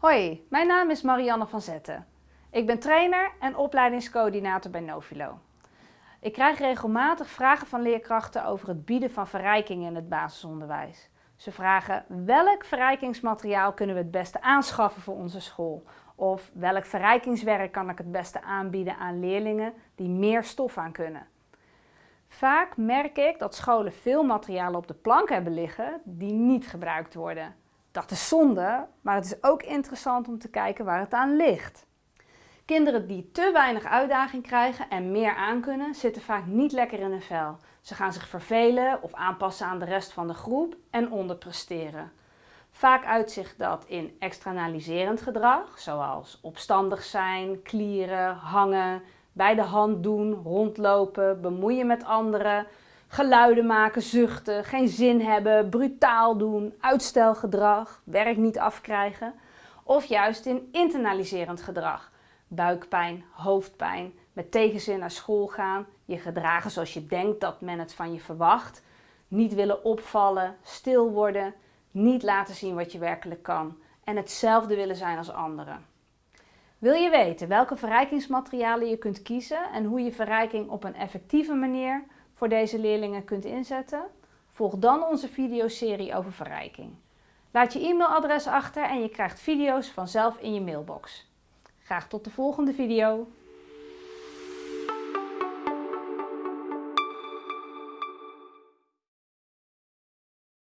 Hoi, mijn naam is Marianne van Zetten. Ik ben trainer en opleidingscoördinator bij Novilo. Ik krijg regelmatig vragen van leerkrachten over het bieden van verrijking in het basisonderwijs. Ze vragen welk verrijkingsmateriaal kunnen we het beste aanschaffen voor onze school? Of welk verrijkingswerk kan ik het beste aanbieden aan leerlingen die meer stof aan kunnen? Vaak merk ik dat scholen veel materialen op de plank hebben liggen die niet gebruikt worden. Dat is zonde, maar het is ook interessant om te kijken waar het aan ligt. Kinderen die te weinig uitdaging krijgen en meer aankunnen, zitten vaak niet lekker in hun vel. Ze gaan zich vervelen of aanpassen aan de rest van de groep en onderpresteren. Vaak uitzicht dat in externaliserend gedrag, zoals opstandig zijn, klieren, hangen, bij de hand doen, rondlopen, bemoeien met anderen, geluiden maken, zuchten, geen zin hebben, brutaal doen, uitstelgedrag, werk niet afkrijgen. Of juist in internaliserend gedrag, buikpijn, hoofdpijn, met tegenzin naar school gaan, je gedragen zoals je denkt dat men het van je verwacht, niet willen opvallen, stil worden, niet laten zien wat je werkelijk kan en hetzelfde willen zijn als anderen. Wil je weten welke verrijkingsmaterialen je kunt kiezen en hoe je verrijking op een effectieve manier voor deze leerlingen kunt inzetten? Volg dan onze videoserie over verrijking. Laat je e-mailadres achter en je krijgt video's vanzelf in je mailbox. Graag tot de volgende video.